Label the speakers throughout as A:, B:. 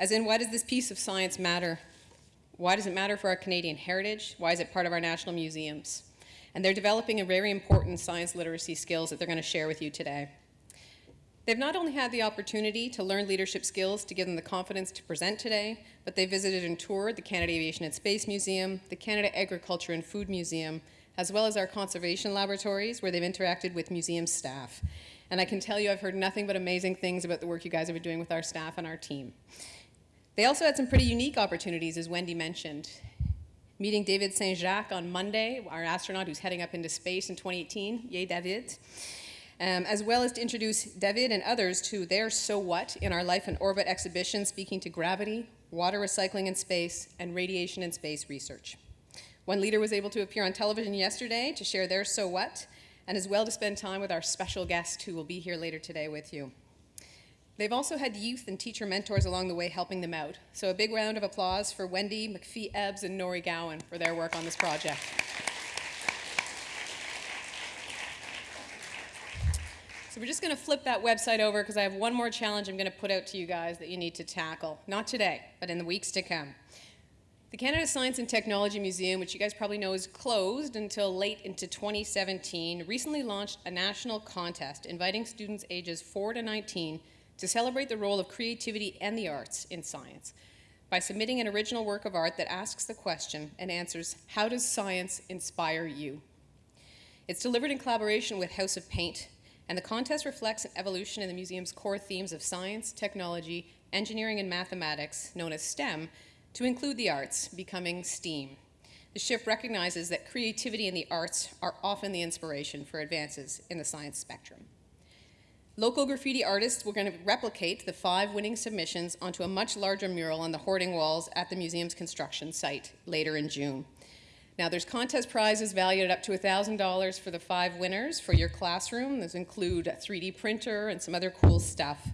A: As in, why does this piece of science matter? Why does it matter for our Canadian heritage? Why is it part of our national museums? And they're developing a very important science literacy skills that they're going to share with you today. They've not only had the opportunity to learn leadership skills to give them the confidence to present today, but they visited and toured the Canada Aviation and Space Museum, the Canada Agriculture and Food Museum, as well as our conservation laboratories where they've interacted with museum staff. And I can tell you I've heard nothing but amazing things about the work you guys have been doing with our staff and our team. They also had some pretty unique opportunities, as Wendy mentioned. Meeting David St. Jacques on Monday, our astronaut who's heading up into space in 2018, yay David, um, as well as to introduce David and others to their So What in our Life in Orbit exhibition speaking to gravity, water recycling in space, and radiation in space research. One leader was able to appear on television yesterday to share their So What, and as well to spend time with our special guest who will be here later today with you. They've also had youth and teacher mentors along the way helping them out. So a big round of applause for Wendy, McPhee Ebbs, and Nori Gowan for their work on this project. So we're just going to flip that website over because I have one more challenge I'm going to put out to you guys that you need to tackle. Not today, but in the weeks to come. The Canada Science and Technology Museum, which you guys probably know is closed until late into 2017, recently launched a national contest inviting students ages 4 to 19 to celebrate the role of creativity and the arts in science by submitting an original work of art that asks the question and answers, how does science inspire you? It's delivered in collaboration with House of Paint, and the contest reflects an evolution in the museum's core themes of science, technology, engineering, and mathematics, known as STEM, to include the arts, becoming STEAM. The shift recognizes that creativity and the arts are often the inspiration for advances in the science spectrum. Local graffiti artists were going to replicate the five winning submissions onto a much larger mural on the hoarding walls at the museum's construction site later in June. Now there's contest prizes valued up to $1,000 for the five winners for your classroom. Those include a 3D printer and some other cool stuff.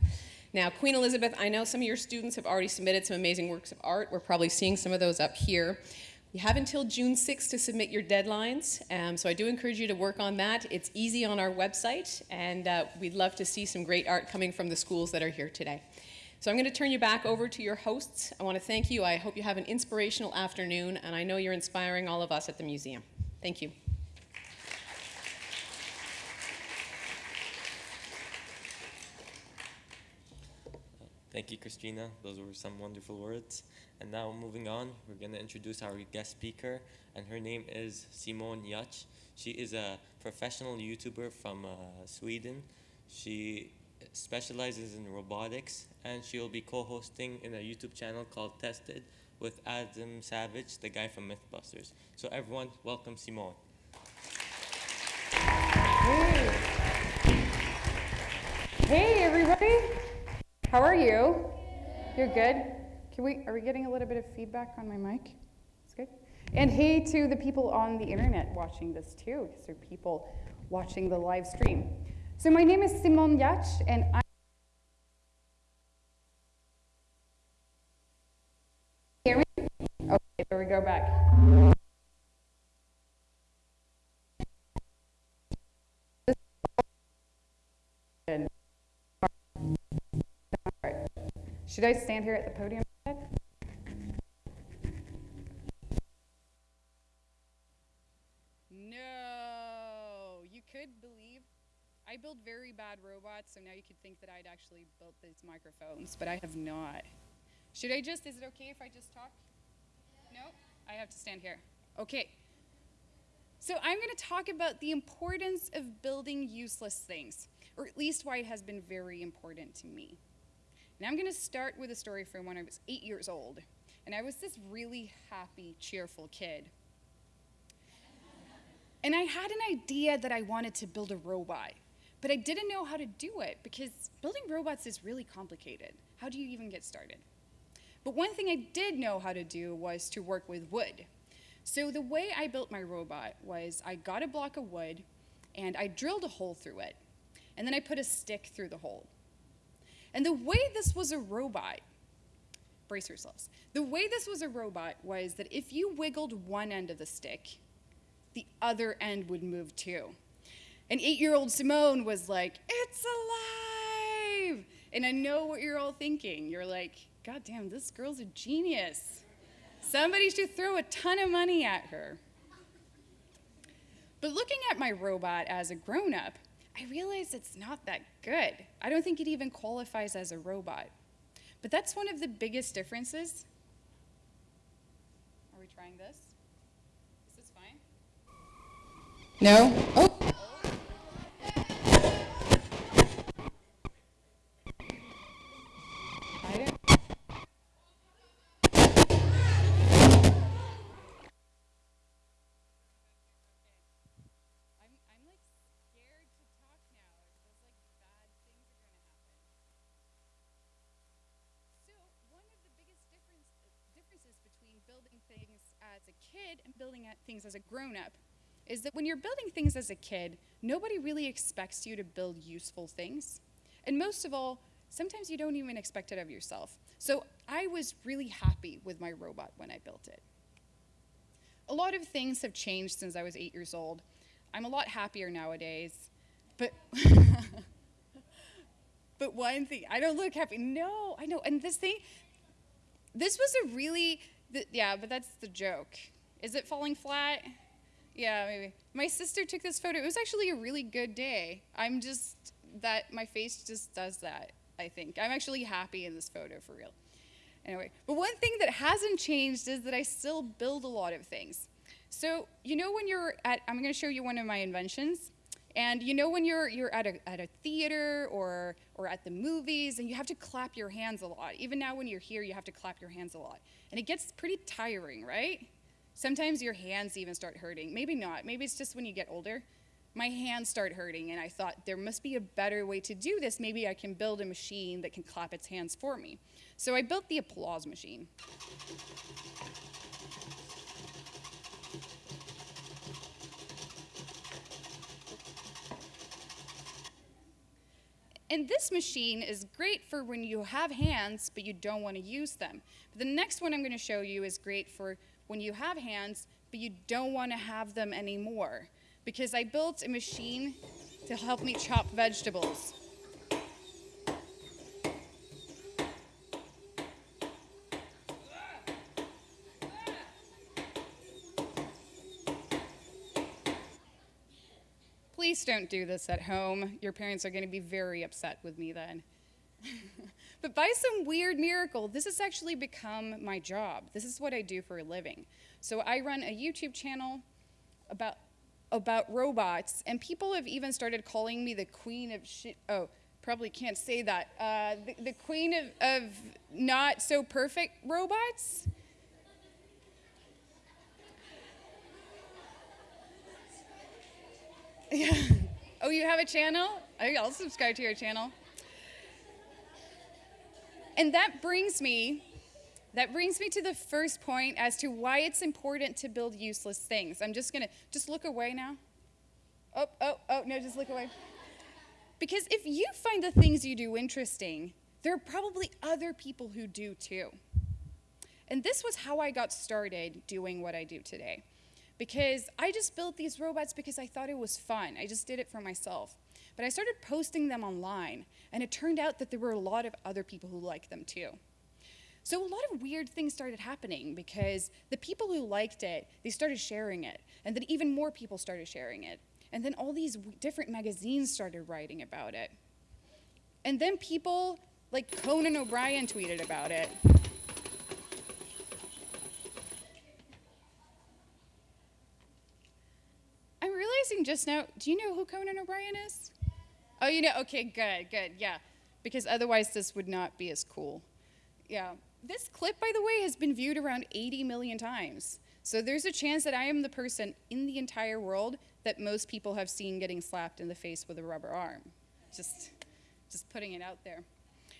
A: Now Queen Elizabeth, I know some of your students have already submitted some amazing works of art. We're probably seeing some of those up here. You have until June 6th to submit your deadlines, um, so I do encourage you to work on that. It's easy on our website, and uh, we'd love to see some great art coming from the schools that are here today. So I'm going to turn you back over to your hosts. I want to thank you. I hope you have an inspirational afternoon, and I know you're inspiring all of us at the museum. Thank you.
B: Thank you, Christina. Those were some wonderful words. And now moving on, we're going to introduce our guest speaker, and her name is Simone Giertz. She is a professional YouTuber from uh, Sweden. She specializes in robotics, and she will be co-hosting in a YouTube channel called Tested with Adam Savage, the guy from Mythbusters. So everyone, welcome Simone.
C: Hey, hey everybody. How are you? You're good? Can we, are we getting a little bit of feedback on my mic? It's good. And hey to the people on the internet watching this too, because there are people watching the live stream. So my name is Simone Giertz, and I Should I stand here at the podium? No, you could believe I build very bad robots, so now you could think that I'd actually built these microphones, but I have not. Should I just, is it okay if I just talk? No? I have to stand here. Okay. So I'm going to talk about the importance of building useless things, or at least why it has been very important to me. And I'm going to start with a story from when I was eight years old. And I was this really happy, cheerful kid. And I had an idea that I wanted to build a robot, but I didn't know how to do it because building robots is really complicated. How do you even get started? But one thing I did know how to do was to work with wood. So the way I built my robot was I got a block of wood and I drilled a hole through it. And then I put a stick through the hole. And the way this was a robot, brace yourselves, the way this was a robot was that if you wiggled one end of the stick, the other end would move too. And eight-year-old Simone was like, it's alive! And I know what you're all thinking. You're like, God damn, this girl's a genius. Somebody should throw a ton of money at her. But looking at my robot as a grown up, I realize it's not that good. I don't think it even qualifies as a robot. But that's one of the biggest differences. Are we trying this? Is this fine? No? Oh. Kid and building things as a grown up is that when you're building things as a kid, nobody really expects you to build useful things. And most of all, sometimes you don't even expect it of yourself. So, I was really happy with my robot when I built it. A lot of things have changed since I was eight years old. I'm a lot happier nowadays, but but one thing I don't look happy. No, I know. And this thing, this was a really yeah, but that's the joke. Is it falling flat? Yeah, maybe. My sister took this photo. It was actually a really good day. I'm just that my face just does that. I think I'm actually happy in this photo for real. Anyway, but one thing that hasn't changed is that I still build a lot of things. So, you know when you're at I'm going to show you one of my inventions. And you know when you're you're at a at a theater or or at the movies and you have to clap your hands a lot. Even now when you're here you have to clap your hands a lot. And it gets pretty tiring, right? Sometimes your hands even start hurting. Maybe not. Maybe it's just when you get older. My hands start hurting and I thought there must be a better way to do this. Maybe I can build a machine that can clap its hands for me. So I built the applause machine. And this machine is great for when you have hands but you don't want to use them. But the next one I'm going to show you is great for when you have hands but you don't want to have them anymore. Because I built a machine to help me chop vegetables. Please don't do this at home. Your parents are going to be very upset with me then. but by some weird miracle, this has actually become my job. This is what I do for a living. So I run a YouTube channel about about robots, and people have even started calling me the queen of shit. Oh, probably can't say that. Uh, the, the queen of, of not so perfect robots. Yeah. Oh, you have a channel? I'll subscribe to your channel. And that brings me that brings me to the first point as to why it's important to build useless things. I'm just to just look away now. Oh, oh, oh, no, just look away. Because if you find the things you do interesting, there are probably other people who do too. And this was how I got started doing what I do today because I just built these robots because I thought it was fun. I just did it for myself. But I started posting them online, and it turned out that there were a lot of other people who liked them too. So a lot of weird things started happening because the people who liked it, they started sharing it, and then even more people started sharing it. And then all these different magazines started writing about it. And then people like Conan O'Brien tweeted about it. I'm realizing just now, do you know who Conan O'Brien is? Oh, you know, okay, good, good, yeah. Because otherwise this would not be as cool. Yeah. This clip, by the way, has been viewed around 80 million times. So there's a chance that I am the person in the entire world that most people have seen getting slapped in the face with a rubber arm. Just, just putting it out there.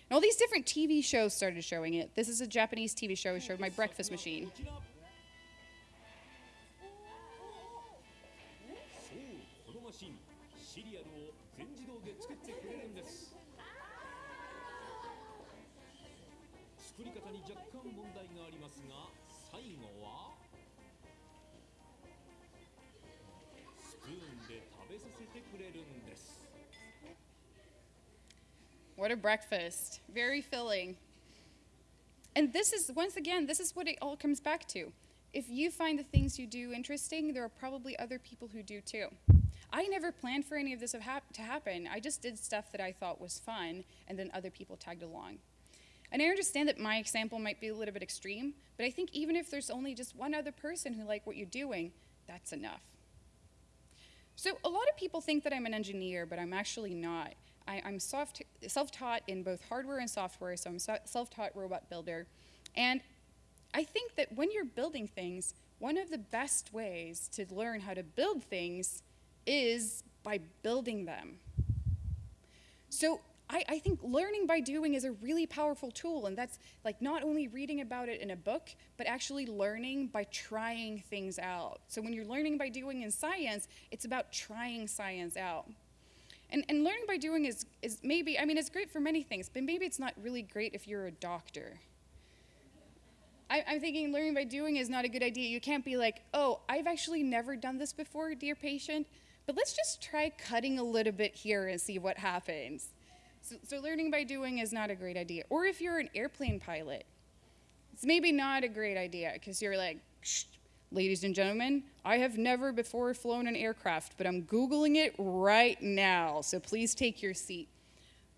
C: And all these different TV shows started showing it. This is a Japanese TV show. It showed my breakfast machine. What a breakfast. Very filling. And this is, once again, this is what it all comes back to. If you find the things you do interesting, there are probably other people who do too. I never planned for any of this to happen. I just did stuff that I thought was fun, and then other people tagged along. And I understand that my example might be a little bit extreme, but I think even if there's only just one other person who like what you're doing, that's enough. So a lot of people think that I'm an engineer, but I'm actually not. I, am self-taught in both hardware and software, so I'm a self-taught robot builder. And I think that when you're building things, one of the best ways to learn how to build things is by building them. So I, I, think learning by doing is a really powerful tool, and that's like not only reading about it in a book, but actually learning by trying things out. So when you're learning by doing in science, it's about trying science out. And, and learning by doing is, is maybe, I mean, it's great for many things, but maybe it's not really great if you're a doctor. I, I'm thinking learning by doing is not a good idea. You can't be like, oh, I've actually never done this before, dear patient, but let's just try cutting a little bit here and see what happens. So, so learning by doing is not a great idea. Or if you're an airplane pilot, it's maybe not a great idea because you're like, ladies and gentlemen, I have never before flown an aircraft, but I'm Googling it right now, so please take your seat.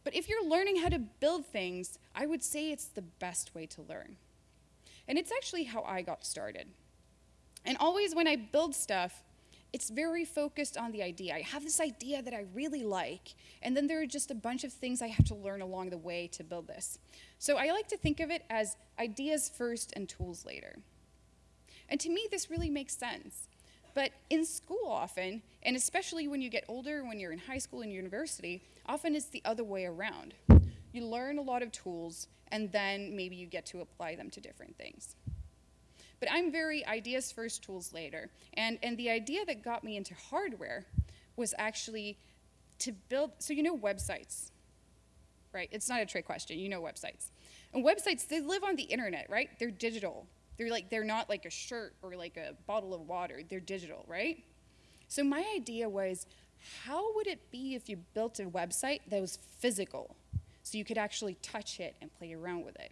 C: But if you're learning how to build things, I would say it's the best way to learn. And it's actually how I got started. And always when I build stuff, it's very focused on the idea. I have this idea that I really like, and then there are just a bunch of things I have to learn along the way to build this. So I like to think of it as ideas first and tools later. And to me, this really makes sense. But in school often, and especially when you get older, when you're in high school and university, often it's the other way around. You learn a lot of tools, and then maybe you get to apply them to different things. But I'm very ideas first, tools later. And, and the idea that got me into hardware was actually to build, so you know websites, right? It's not a trick question, you know websites. And websites, they live on the internet, right? They're digital. They're like, they're not like a shirt or like a bottle of water, they're digital, right? So my idea was, how would it be if you built a website that was physical? So you could actually touch it and play around with it.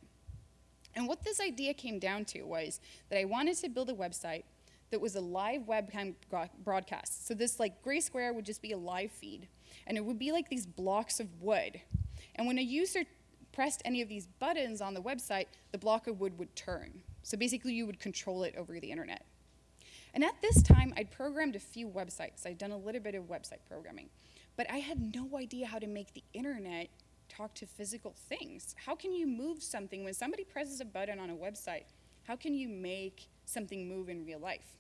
C: And what this idea came down to was that I wanted to build a website that was a live webcam broadcast. So this like gray square would just be a live feed. And it would be like these blocks of wood. And when a user pressed any of these buttons on the website, the block of wood would turn. So basically you would control it over the internet. And at this time, I'd programmed a few websites. I'd done a little bit of website programming. But I had no idea how to make the internet talk to physical things. How can you move something when somebody presses a button on a website? How can you make something move in real life?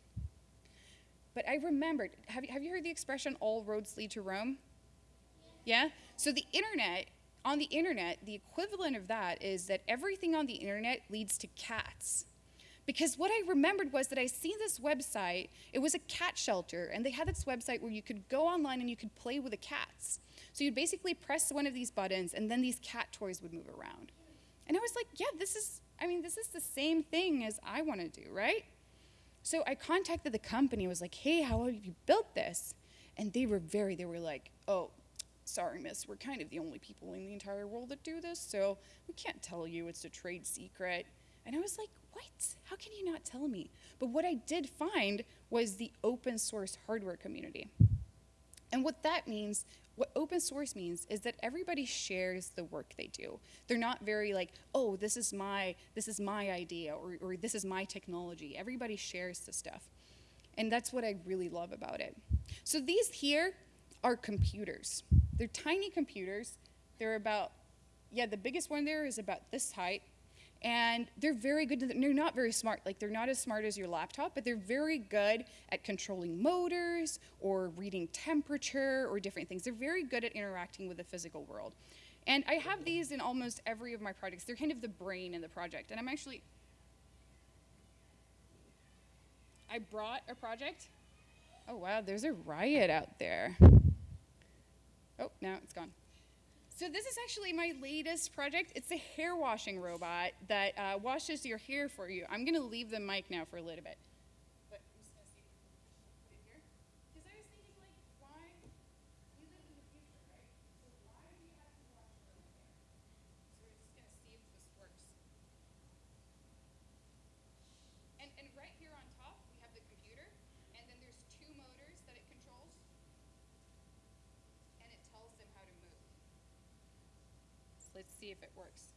C: But I remembered, have you, have you heard the expression, all roads lead to Rome? Yeah? So the internet, on the internet, the equivalent of that is that everything on the internet leads to cats. Because what I remembered was that I seen this website, it was a cat shelter, and they had this website where you could go online and you could play with the cats. So you'd basically press one of these buttons and then these cat toys would move around. And I was like, yeah, this is, I mean, this is the same thing as I want to do, right? So I contacted the company, I was like, hey, how have you built this? And they were very, they were like, oh, sorry, miss, we're kind of the only people in the entire world that do this, so we can't tell you, it's a trade secret. And I was like, what? How can you not tell me? But what I did find was the open source hardware community. And what that means what open source means is that everybody shares the work they do. They're not very like, oh, this is my, this is my idea or, or this is my technology. Everybody shares the stuff. And that's what I really love about it. So these here are computers. They're tiny computers. They're about, yeah, the biggest one there is about this height and they're very good. They're not very smart. Like they're not as smart as your laptop, but they're very good at controlling motors or reading temperature or different things. They're very good at interacting with the physical world. And I have these in almost every of my projects. They're kind of the brain in the project. And I'm actually, I brought a project. Oh wow, there's a riot out there. Oh, now it's gone. So this is actually my latest project. It's a hair washing robot that uh, washes your hair for you. I'm gonna leave the mic now for a little bit. see if it works.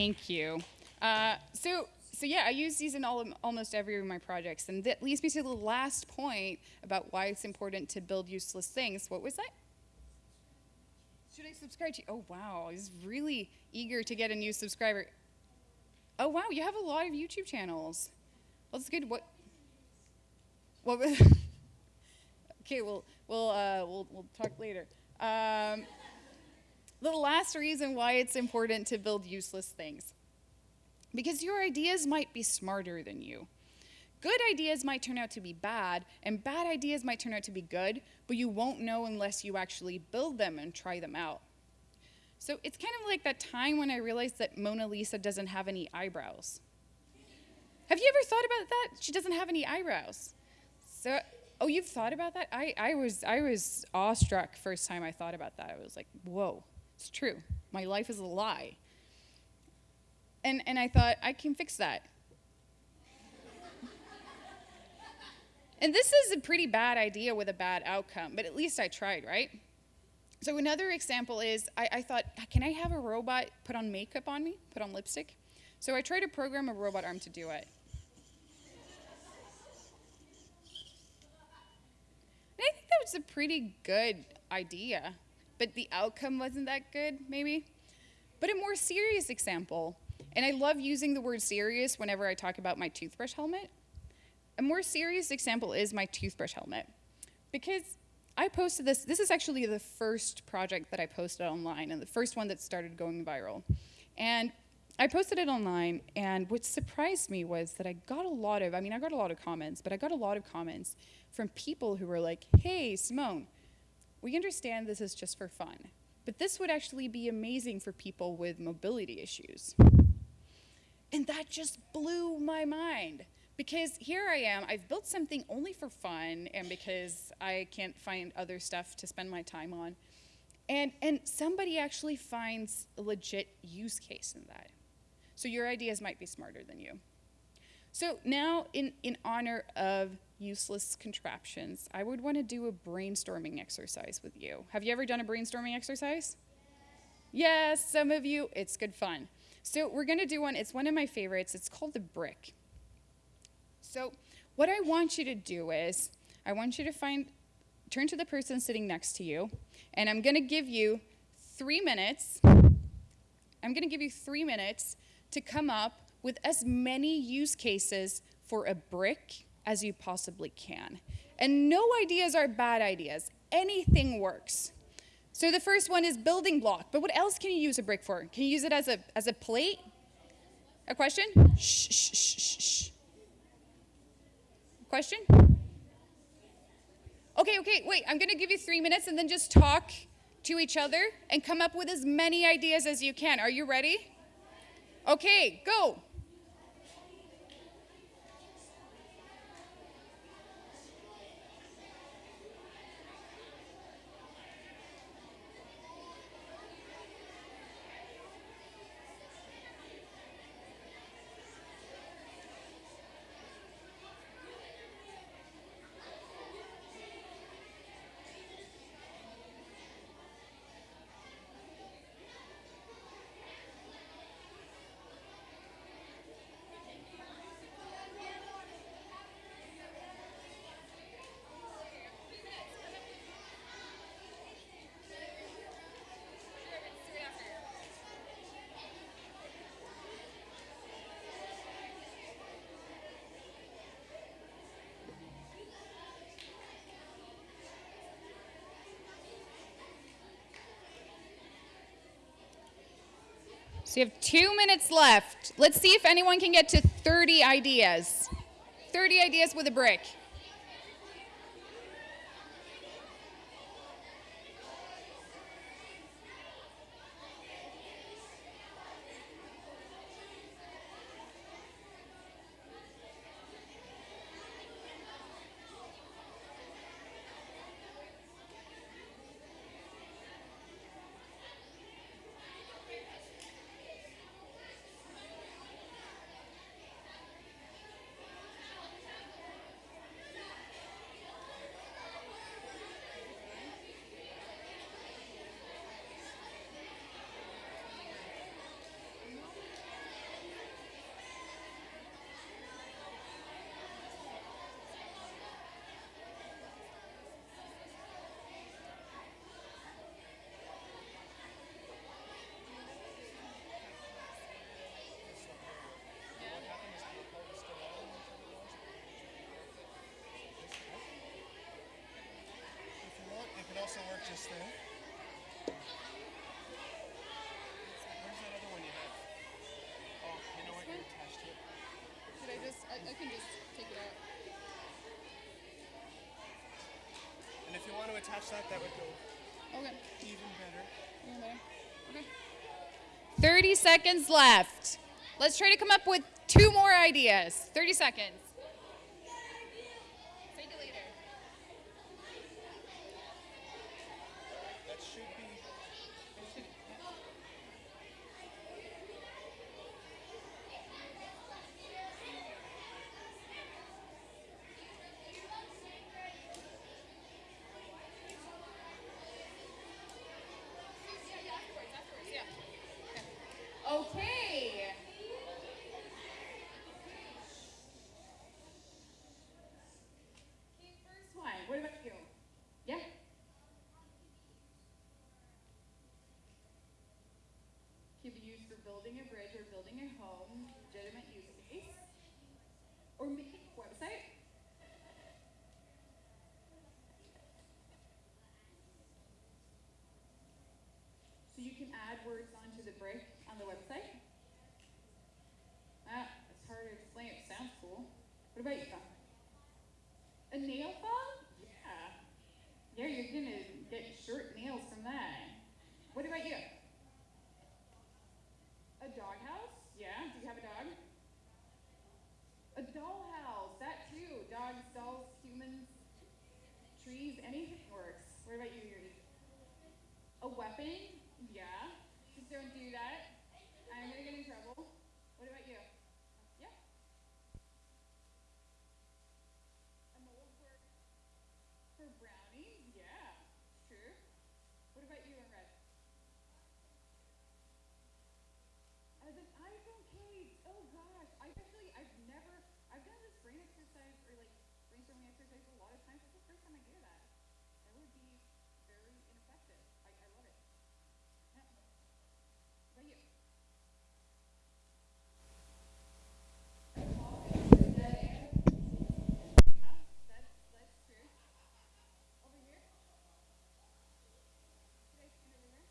C: Thank you. Uh, so, so yeah, I use these in all, almost every of my projects, and that leads me to the last point about why it's important to build useless things. What was that? Should I subscribe to you? Oh wow, he's really eager to get a new subscriber. Oh wow, you have a lot of YouTube channels. Well, that's good. What? What? was- okay, we'll we'll uh, we'll we'll talk later. Um, the last reason why it's important to build useless things. Because your ideas might be smarter than you. Good ideas might turn out to be bad, and bad ideas might turn out to be good, but you won't know unless you actually build them and try them out. So it's kind of like that time when I realized that Mona Lisa doesn't have any eyebrows. Have you ever thought about that? She doesn't have any eyebrows. So, oh, you've thought about that? I, I was I was awestruck first time I thought about that. I was like, whoa, it's true. My life is a lie. And and I thought I can fix that. and this is a pretty bad idea with a bad outcome, but at least I tried, right? So another example is I, I thought, can I have a robot put on makeup on me, put on lipstick? So I tried to program a robot arm to do it. And I think that was a pretty good idea, but the outcome wasn't that good, maybe. But a more serious example, and I love using the word serious whenever I talk about my toothbrush helmet. A more serious example is my toothbrush helmet. Because I posted this, this is actually the first project that I posted online and the first one that started going viral. And I posted it online, and what surprised me was that I got a lot of, I mean, I got a lot of comments, but I got a lot of comments from people who were like, hey, Simone, we understand this is just for fun, but this would actually be amazing for people with mobility issues. And that just blew my mind because here I am, I've built something only for fun and because I can't find other stuff to spend my time on. And, and somebody actually finds a legit use case in that. So your ideas might be smarter than you. So now, in, in honor of useless contraptions, I would want to do a brainstorming exercise with you. Have you ever done a brainstorming exercise? Yes, some of you, it's good fun. So we're going to do one, it's one of my favorites. It's called the brick. So what I want you to do is, I want you to find, turn to the person sitting next to you, and I'm going to give you three minutes. I'm going to give you three minutes to come up with as many use cases for a brick as you possibly can. And no ideas are bad ideas. Anything works. So the first one is building block. But what else can you use a brick for? Can you use it as a, as a plate? A question? Shh, shh, shh, shh. Question? Okay, okay, wait. I'm to give you three minutes and then just talk to each other and come up with as many ideas as you can. Are you ready? Okay, go. So you have two minutes left. Let's see if anyone can get to 30 ideas. 30 ideas with a brick.
D: If you want, it could also work just there. Where's that other one you had? Oh, you know what? You're attached to it.
C: Should I just, I, I can just take it out.
D: And if you want to attach that, that would go
C: Okay.
D: even better.
C: 30 seconds left. Let's try to come up with two more ideas. 30 seconds. Take it later.
D: That should be.
C: Okay. Okay, first one. What about you? Yeah. Can be used for building a bridge or building a home, legitimate use case, or making a website. So you can add words onto the brick on the website. Ah, it's hard to explain. It sounds cool. What about you, Tom? A nail file? Yeah. Yeah, you're gonna get short nails from that. What about you? A doghouse? Yeah. Do you have a dog? A dollhouse. That too. Dogs, dolls, humans, trees, anything works. What about you, Yuri? A? Yeah. Just don't do that. I'm gonna get in trouble. What about you? Yeah. A mold for for brownies? Yeah. True. What about you in red? As an iPhone case. Oh gosh. I've actually I've never I've done this brain exercise or like brainstorming exercise a lot of times. It's the first time I that. That would be very ineffective. I, I love it. Yeah. What about you? Yeah, that's that's true. Over here? Should I stand over here?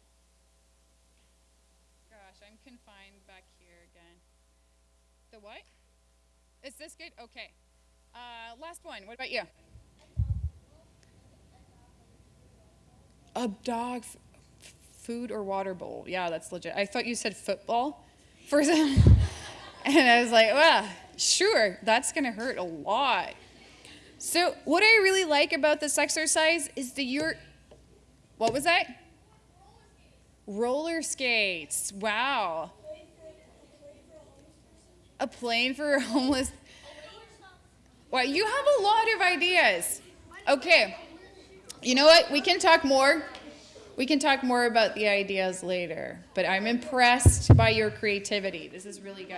C: Gosh, Confined back here again. The what? Is this good? Okay. Uh, last one. What about you? A dog, food or water bowl. Yeah, that's legit. I thought you said football for some, and I was like, well, sure, that's gonna hurt a lot. So, what I really like about this exercise is that you're. What was that? Roller skates. Wow. A plane for homeless. Wow, you have a lot of ideas. Okay. You know what? We can talk more. We can talk more about the ideas later, but I'm impressed by your creativity. This is really good.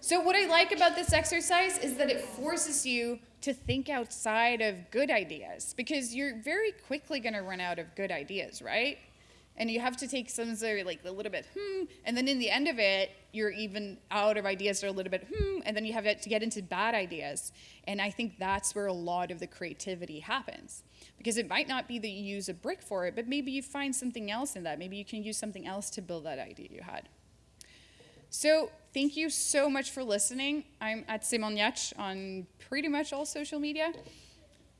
C: So, what I like about this exercise is that it forces you to think outside of good ideas because you're very quickly going to run out of good ideas, right? And you have to take some that are like a little bit hmm, and then in the end of it, you're even out of ideas are a little bit hmm, and then you have to get into bad ideas. And I think that's where a lot of the creativity happens because it might not be that you use a brick for it, but maybe you find something else in that. Maybe you can use something else to build that idea you had. So thank you so much for listening. I'm at Simone Giertz on pretty much all social media.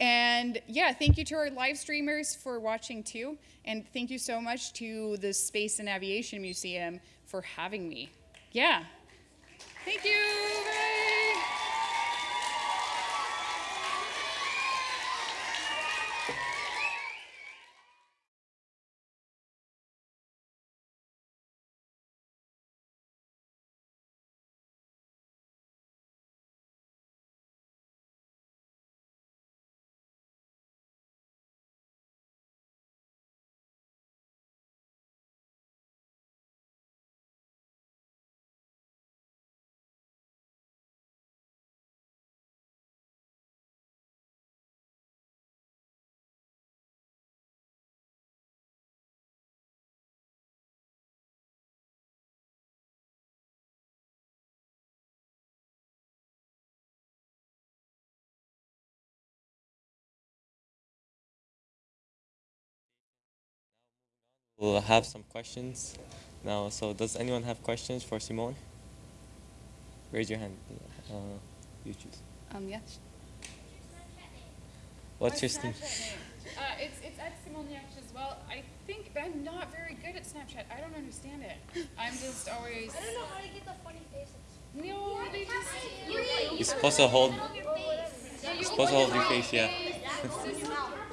C: And yeah, thank you to our live streamers for watching too. And thank you so much to the Space and Aviation Museum for having me. Yeah. Thank you.
B: We'll have some questions now. So, does anyone have questions for Simone? Raise your hand. Uh, you choose.
C: Um, yes.
B: What's your name?
C: Uh, it's it's at Simone Giertz as well. I think, but I'm not very good at Snapchat. I don't understand it. I'm just always.
E: I don't know how to get the funny faces.
C: No, they just.
B: You're supposed to hold.
C: Yeah, you
B: supposed to hold your face, yeah.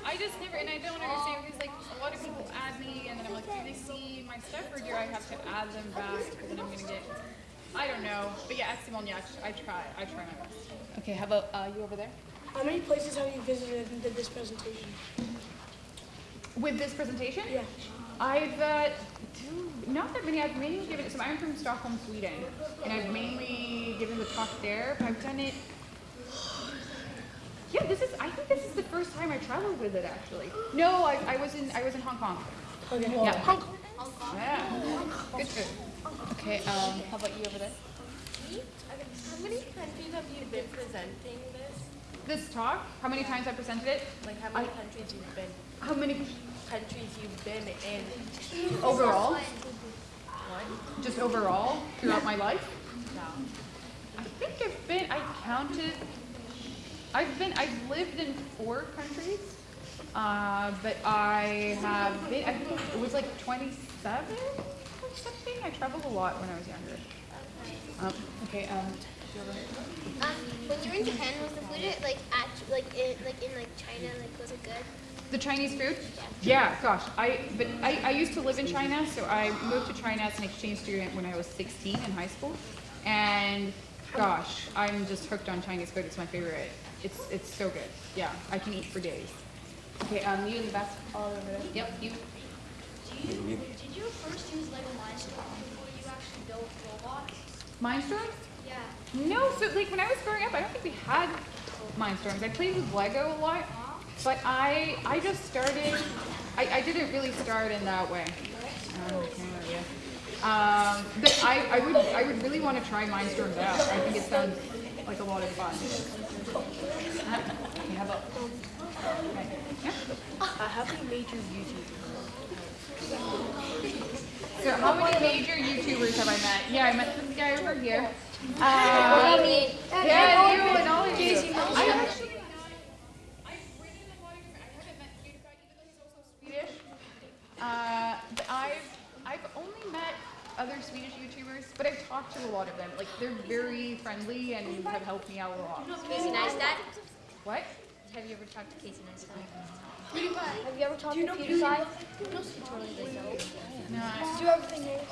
C: I just never, and I don't understand because like a lot of people add me, and then I'm like, do they see my stuff, or do I have to add them back? Because then I'm gonna get. I don't know, but yeah, at Simone Giertz, I try. I try my best. Okay, how about uh, you over there?
E: How many places have you visited and did this presentation?
C: With this presentation?
E: Yeah.
C: I've uh, do- not that many. I've mainly given. it. So I'm from Stockholm, Sweden, and I've mainly given the talk there. But I've done it. Yeah, this is. I think this is the first time I traveled with it. Actually, no, I, I was in. I was in Hong Kong.
E: Okay.
C: Yeah.
E: Hong Kong.
C: Yeah. Good food. Okay. Um. How about you over there?
F: How many countries have you been presenting this?
C: This talk. How many times I presented it?
F: Like how many countries you've been
C: How many
F: countries you've been in?
C: overall? Just overall throughout my life.
F: No.
C: I think I've been, I counted, I've been, I've lived in four countries, uh, but I have been, I think it was like 27 or something. I traveled a lot when I was younger. Um, okay, um,
G: Um, when you were in Japan, was the food like at like in like in like China? Like was it good?
C: the Chinese food? Yeah, gosh, I, but I, I used to live in China, so I moved to China as an exchange student when I was 16 in high school. And gosh, I'm just hooked on Chinese food. It's my favorite. It's, it's so good. Yeah, I can eat for days. Okay, um, you in the back, all over there. Yep, you.
G: Did you first use Lego Mindstorm before you actually built robots?
C: Mindstorms?
G: Yeah.
C: No, so like when I was growing up, I don't think we had Mindstorms. I played with Lego a lot, but I I just started. I, I didn't really start in that way. Um. Um, but I, I would I would really want to try Mindstorms out. I think it sounds like a lot of fun. Okay, how about? Yeah.
E: Uh, how many major YouTube?
C: So how many major YouTubers have I met? Yeah, I met this guy over here. Uh, Yeah, you and all of you. I actually, I've written a of I haven't met PewDiePie, even though he's also Swedish. Uh, but I've, I've only met other Swedish YouTubers, but I've talked to a lot of them. Like, they're very friendly and have helped me out a lot.
G: Casey Neistat.
C: What?
G: Have you ever talked to Casey Neistat?
E: Have you ever talked to PewDiePie?
C: No.
E: Do everything there.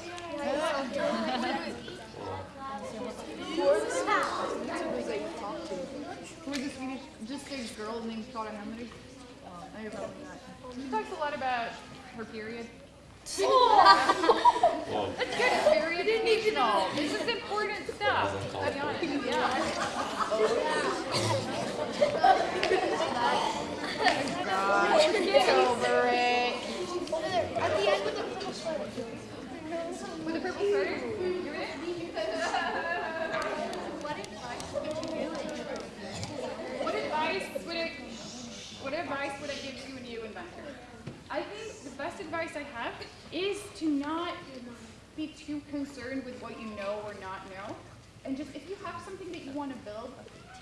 C: Who is a Swedish, just a girl named Klara Hammer? Oh, I have probably not. She talks a lot about her period. That's good. Period educational. This is important stuff. To be honest, yeah. Get over it.
E: At the end of the purple sweater.
C: With a purple sweater? What advice would I, what advice would I give to a new inventor? I think the best advice I have is to not be too concerned with what you know or not know. And just if you have something that you want to build,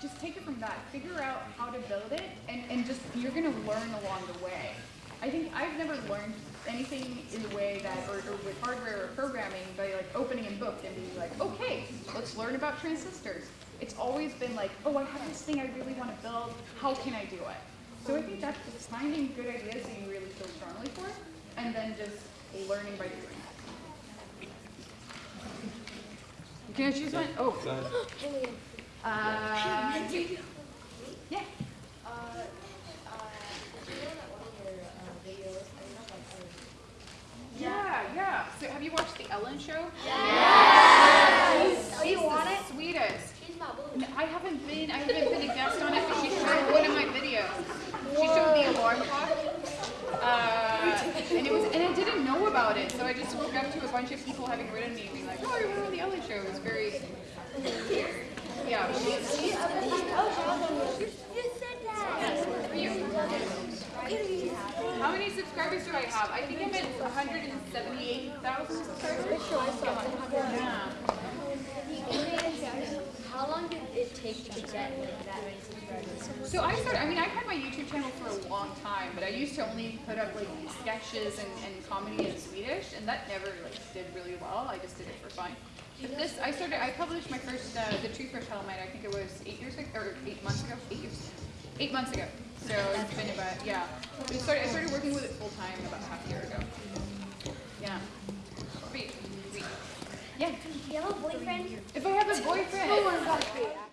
C: just take it from that. Figure out how to build it and, and just you're gonna learn along the way. I think I've never learned anything in the way that or, or with hardware or programming by like opening a book and being like, okay, let's learn about transistors. It's always been like, oh I have this thing I really want to build, how can I do it? So I think that's just finding good ideas that you really feel strongly for and then just learning by doing. Can I choose one? Oh. Uh, yeah. Yeah, yeah. So have you watched the Ellen show?
E: Oh, you want it?
C: Sweetest.
G: She's my boo.
C: No, I haven't been, I haven't been a guest on it, but she showed one of my videos. She showed the alarm clock. Uh, and it was, and I didn't know about it, so I just woke up to a bunch of people having written me, and being like, "Oh, I remember the Ellen show." It was very weird. Yeah.
G: You said that.
C: How many subscribers do I have? I think I'm at 178,000 subscribers. Yeah.
E: How long did it take to get like that?
C: So I started, I mean, I've had my YouTube channel for a long time, but I used to only put up like sketches and, and comedy in Swedish, and that never like did really well. I just did it for fun. But this, I started, I published my first, uh, The Toothbrush Helmet, I think it was eight years ago, or eight months ago, eight years, eight months ago. So it's been about, yeah. But it started, I started working with it full time about half a year ago. Yeah. Yeah.
G: Do you have a boyfriend?
C: If I have a boyfriend.